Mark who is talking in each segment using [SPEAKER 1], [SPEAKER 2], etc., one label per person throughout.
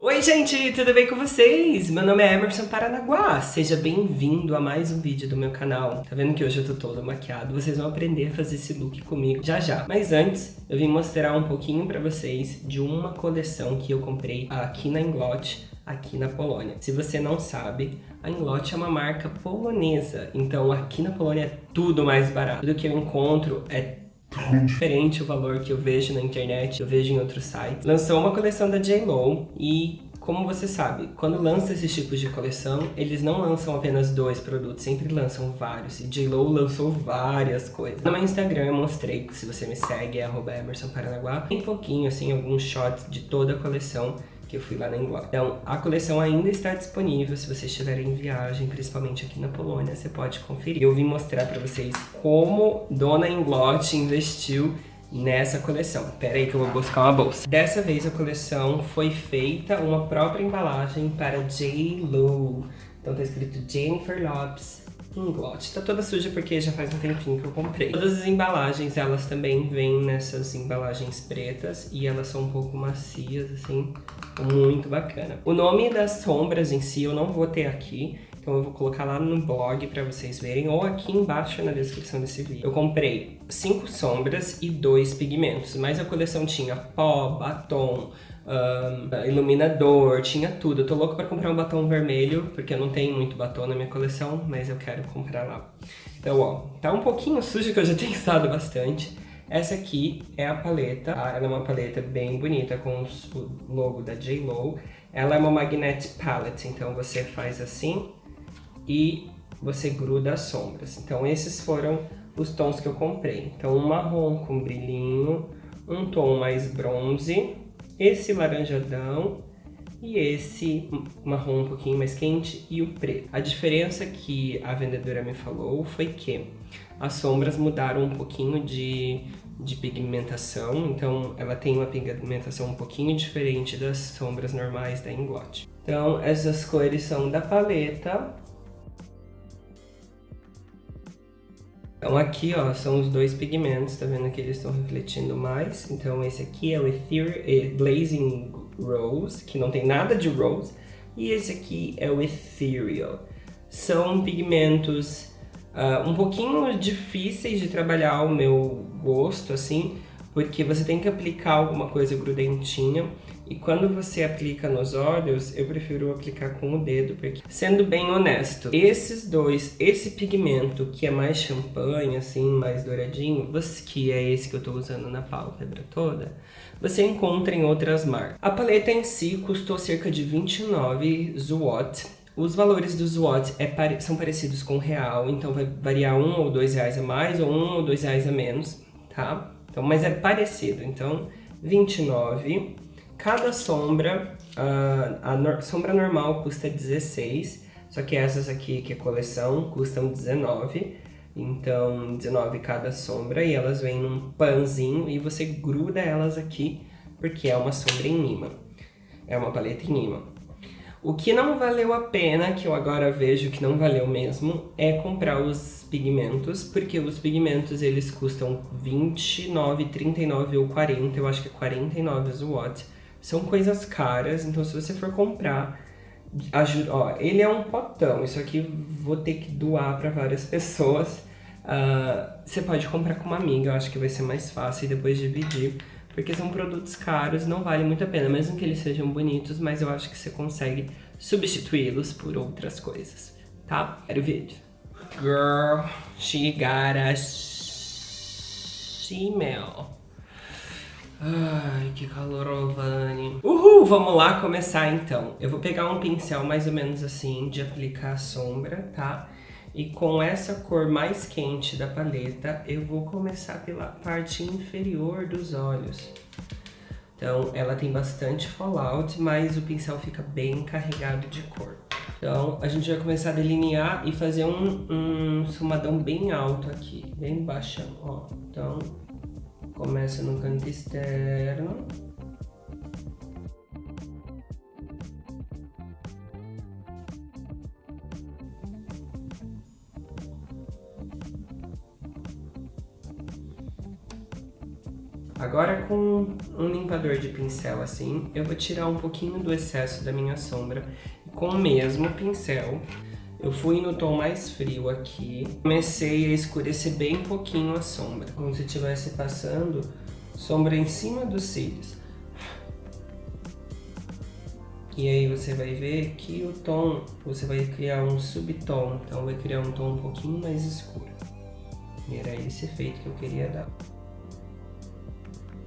[SPEAKER 1] Oi gente, tudo bem com vocês? Meu nome é Emerson Paranaguá, seja bem-vindo a mais um vídeo do meu canal. Tá vendo que hoje eu tô todo maquiado? Vocês vão aprender a fazer esse look comigo já já. Mas antes, eu vim mostrar um pouquinho pra vocês de uma coleção que eu comprei aqui na Inglot, aqui na Polônia. Se você não sabe, a Inglot é uma marca polonesa, então aqui na Polônia é tudo mais barato. Tudo que eu encontro é diferente o valor que eu vejo na internet, eu vejo em outros sites. Lançou uma coleção da J.Lo e como você sabe, quando lança esses tipos de coleção, eles não lançam apenas dois produtos, sempre lançam vários. E J.Lo lançou várias coisas. No meu Instagram eu mostrei, se você me segue, é arroba Emerson Paranaguá. Tem pouquinho, assim, alguns shots de toda a coleção que eu fui lá na Inglaterra. Então, a coleção ainda está disponível, se você estiver em viagem, principalmente aqui na Polônia, você pode conferir. Eu vim mostrar para vocês como Dona Inglot investiu nessa coleção. Pera aí que eu vou buscar uma bolsa. Dessa vez a coleção foi feita uma própria embalagem para J. Lo. Então tá escrito Jennifer Lopes Inglot. Tá toda suja porque já faz um tempinho que eu comprei. Todas as embalagens, elas também vêm nessas embalagens pretas e elas são um pouco macias, assim, muito bacana. O nome das sombras em si eu não vou ter aqui, então eu vou colocar lá no blog para vocês verem ou aqui embaixo na descrição desse vídeo. Eu comprei cinco sombras e dois pigmentos, mas a coleção tinha pó, batom, um, iluminador, tinha tudo. Eu tô louco pra comprar um batom vermelho, porque eu não tenho muito batom na minha coleção, mas eu quero comprar lá. Então, ó, tá um pouquinho sujo que eu já tenho usado bastante. Essa aqui é a paleta, tá? ela é uma paleta bem bonita com o logo da J.Lo. Ela é uma Magnet Palette, então você faz assim e você gruda as sombras. Então esses foram os tons que eu comprei. Então um marrom com brilhinho, um tom mais bronze, esse laranjadão e esse marrom um pouquinho mais quente e o preto. A diferença que a vendedora me falou foi que as sombras mudaram um pouquinho de, de pigmentação, então ela tem uma pigmentação um pouquinho diferente das sombras normais da Inglot. Então essas cores são da paleta. Então aqui ó, são os dois pigmentos, tá vendo que eles estão refletindo mais. Então esse aqui é o eh, Blazing Rose, que não tem nada de rose. E esse aqui é o Ethereal. São pigmentos uh, um pouquinho difíceis de trabalhar ao meu gosto, assim, porque você tem que aplicar alguma coisa grudentinha. E quando você aplica nos olhos, eu prefiro aplicar com o dedo, porque, sendo bem honesto, esses dois, esse pigmento que é mais champanhe, assim, mais douradinho, que é esse que eu tô usando na pálpebra toda, você encontra em outras marcas. A paleta em si custou cerca de 29 zloty, os valores dos watts é, são parecidos com o real, então vai variar um ou dois reais a mais ou um ou dois reais a menos, tá? Então, mas é parecido, então 29. Cada sombra, uh, a no sombra normal custa 16, só que essas aqui, que é coleção, custam 19. Então, 19 cada sombra e elas vêm num panzinho e você gruda elas aqui, porque é uma sombra em imã. É uma paleta em imã. O que não valeu a pena, que eu agora vejo que não valeu mesmo, é comprar os pigmentos, porque os pigmentos eles custam 29, 39 ou 40, eu acho que é 49 o. São coisas caras, então se você for comprar, ajuda, ó, ele é um potão, isso aqui vou ter que doar para várias pessoas. Uh, você pode comprar com uma amiga, eu acho que vai ser mais fácil e depois dividir porque são produtos caros, não vale muito a pena, mesmo que eles sejam bonitos, mas eu acho que você consegue substituí-los por outras coisas, tá? Era o vídeo. Girl, she got a shemale. Ai, que calor, Vani. Uhul, vamos lá começar então. Eu vou pegar um pincel mais ou menos assim, de aplicar sombra, tá? E com essa cor mais quente da paleta, eu vou começar pela parte inferior dos olhos. Então, ela tem bastante fallout, mas o pincel fica bem carregado de cor. Então, a gente vai começar a delinear e fazer um, um esfumadão bem alto aqui, bem baixão, ó. Então, começa no canto externo. Agora com um limpador de pincel assim, eu vou tirar um pouquinho do excesso da minha sombra. Com o mesmo pincel, eu fui no tom mais frio aqui, comecei a escurecer bem pouquinho a sombra, como se estivesse passando sombra em cima dos cílios. E aí você vai ver que o tom, você vai criar um subtom, então vai criar um tom um pouquinho mais escuro. E era esse efeito que eu queria dar.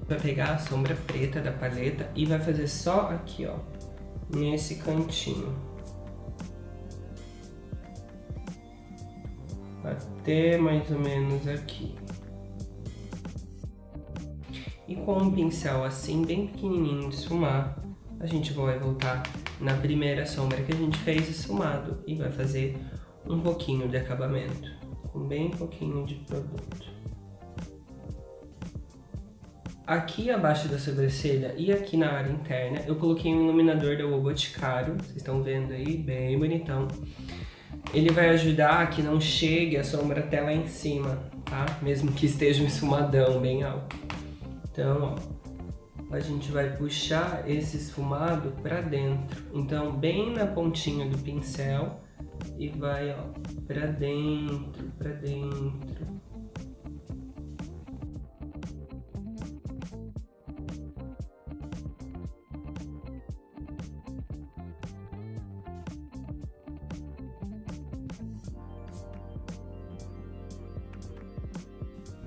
[SPEAKER 1] Vai pegar a sombra preta da paleta e vai fazer só aqui, ó, nesse cantinho. Até mais ou menos aqui. E com um pincel assim, bem pequenininho de esfumar, a gente vai voltar na primeira sombra que a gente fez esfumado e vai fazer um pouquinho de acabamento, com bem pouquinho de produto. Aqui abaixo da sobrancelha e aqui na área interna, eu coloquei um iluminador da O Boticário, vocês estão vendo aí, bem bonitão. Ele vai ajudar a que não chegue a sombra até lá em cima, tá? Mesmo que esteja um esfumadão bem alto. Então, ó, a gente vai puxar esse esfumado pra dentro. Então, bem na pontinha do pincel e vai, ó, pra dentro, pra dentro.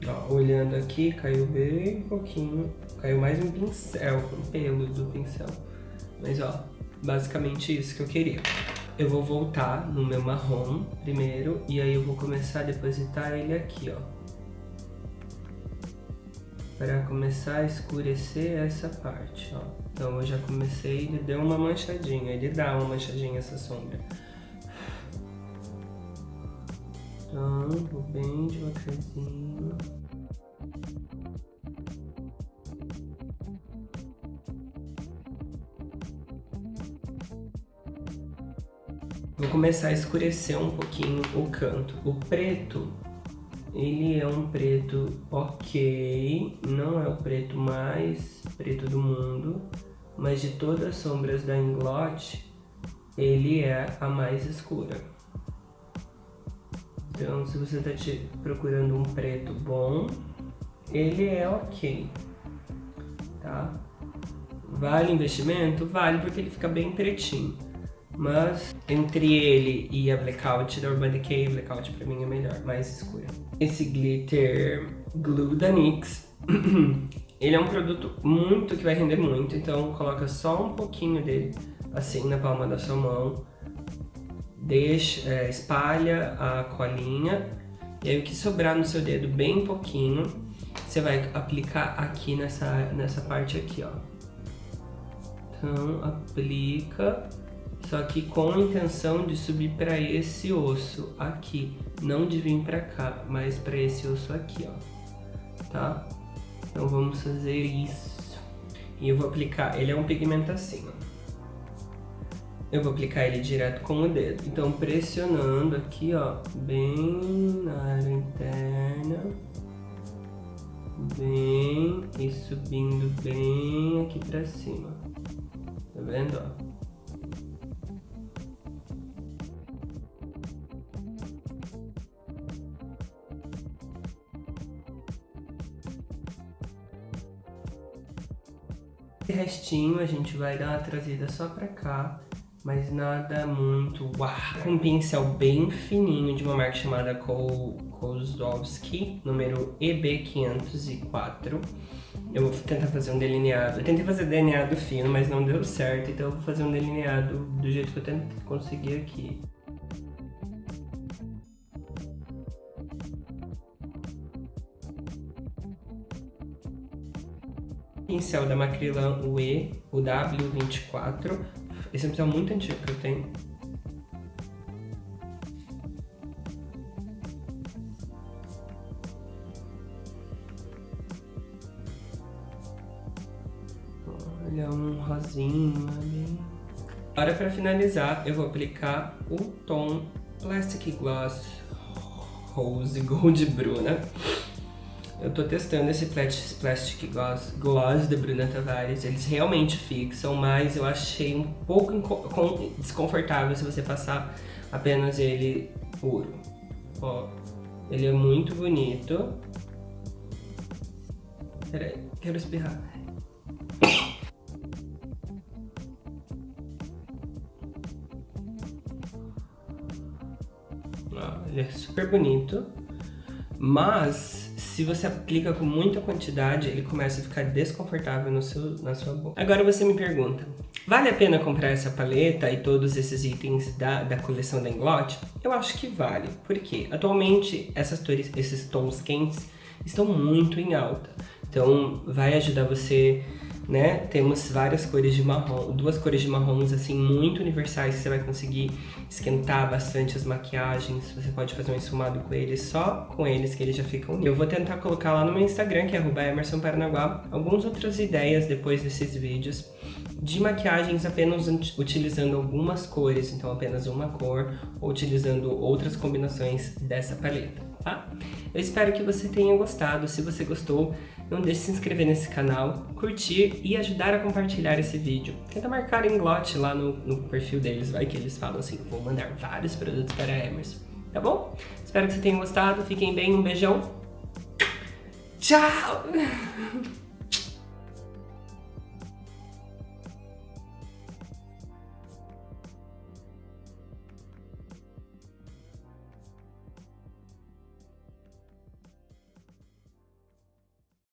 [SPEAKER 1] Ó, olhando aqui, caiu bem pouquinho. Caiu mais um pincel, um pelo do pincel. Mas ó, basicamente isso que eu queria. Eu vou voltar no meu marrom primeiro, e aí eu vou começar a depositar ele aqui, ó. Para começar a escurecer essa parte, ó. Então eu já comecei, ele deu uma manchadinha, ele dá uma manchadinha essa sombra. Então, bem devagarzinho. Vou começar a escurecer um pouquinho o canto. O preto, ele é um preto ok, não é o preto mais preto do mundo, mas de todas as sombras da Inglot, ele é a mais escura. Então, se você está procurando um preto bom, ele é ok, tá? Vale investimento? Vale, porque ele fica bem pretinho. Mas entre ele e a Blackout da Urban Decay, Blackout pra mim é melhor, mais escura. Esse glitter glue da NYX, ele é um produto muito que vai render muito, então coloca só um pouquinho dele assim na palma da sua mão deixa, é, espalha a colinha e aí o que sobrar no seu dedo bem pouquinho, você vai aplicar aqui nessa, nessa parte aqui, ó. Então, aplica, só que com a intenção de subir para esse osso aqui, não de vir para cá, mas para esse osso aqui, ó, tá? Então vamos fazer isso. E eu vou aplicar, ele é um pigmento assim, ó eu vou aplicar ele direto com o dedo. Então, pressionando aqui, ó, bem na área interna, bem, e subindo bem aqui pra cima. Tá vendo, ó? Esse restinho a gente vai dar uma trazida só pra cá mas nada muito uau. Um pincel bem fininho de uma marca chamada Kozlowski, número EB504. Eu vou tentar fazer um delineado. Eu tentei fazer delineado fino, mas não deu certo, então eu vou fazer um delineado do jeito que eu tentei conseguir aqui. Pincel da Macrylan UE, o W24, esse é um pincel muito antigo que eu tenho. Olha, um rosinho ali. Agora, para finalizar, eu vou aplicar o tom Plastic Gloss Rose Gold Bruna. Eu tô testando esse Plastic Gloss, Gloss da Bruna Tavares. Eles realmente fixam, mas eu achei um pouco desconfortável se você passar apenas ele puro. Ó, ele é muito bonito. Peraí, quero espirrar. Ó, ele é super bonito. Mas, se você aplica com muita quantidade, ele começa a ficar desconfortável no seu, na sua boca. Agora você me pergunta, vale a pena comprar essa paleta e todos esses itens da, da coleção da Inglot? Eu acho que vale, porque atualmente essas tores, esses tons quentes estão muito em alta. Então vai ajudar você né? Temos várias cores de marrom, duas cores de marrons assim muito universais que você vai conseguir esquentar bastante as maquiagens. Você pode fazer um esfumado com eles, só com eles que eles já ficam. Eu vou tentar colocar lá no meu Instagram, que é @emersonparanaguá, algumas outras ideias depois desses vídeos de maquiagens apenas utilizando algumas cores, então apenas uma cor, ou utilizando outras combinações dessa paleta, tá? Eu espero que você tenha gostado. Se você gostou, não deixe de se inscrever nesse canal, curtir e ajudar a compartilhar esse vídeo. Tenta marcar em Glot lá no, no perfil deles, vai que eles falam assim, vou mandar vários produtos para a Emerson, tá bom? Espero que você tenha gostado, fiquem bem, um beijão. Tchau!